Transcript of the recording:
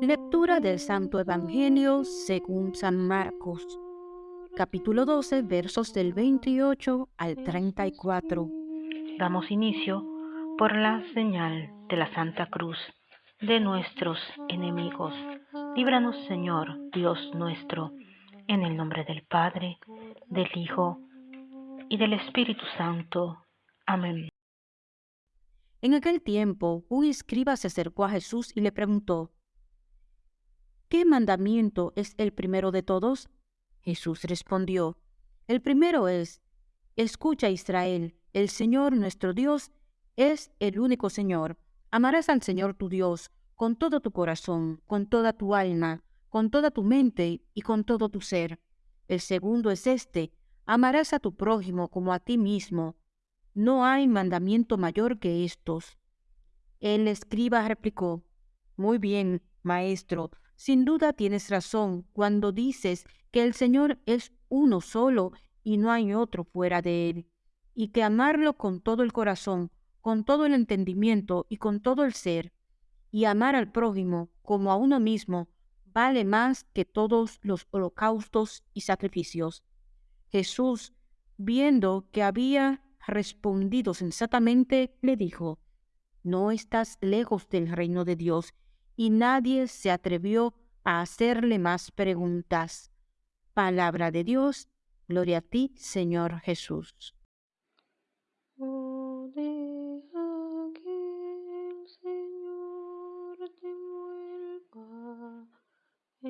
Lectura del Santo Evangelio según San Marcos, capítulo 12, versos del 28 al 34. Damos inicio por la señal de la Santa Cruz de nuestros enemigos. Líbranos, Señor, Dios nuestro, en el nombre del Padre, del Hijo y del Espíritu Santo. Amén. En aquel tiempo, un escriba se acercó a Jesús y le preguntó, ¿Qué mandamiento es el primero de todos? Jesús respondió, El primero es, Escucha Israel, el Señor nuestro Dios es el único Señor. Amarás al Señor tu Dios con todo tu corazón, con toda tu alma, con toda tu mente y con todo tu ser. El segundo es este, amarás a tu prójimo como a ti mismo. No hay mandamiento mayor que estos. El escriba replicó, Muy bien, maestro, sin duda tienes razón cuando dices que el Señor es uno solo y no hay otro fuera de Él, y que amarlo con todo el corazón, con todo el entendimiento y con todo el ser, y amar al prójimo como a uno mismo, vale más que todos los holocaustos y sacrificios. Jesús, viendo que había respondido sensatamente, le dijo, No estás lejos del reino de Dios, y nadie se atrevió a hacerle más preguntas. Palabra de Dios, gloria a ti, Señor Jesús.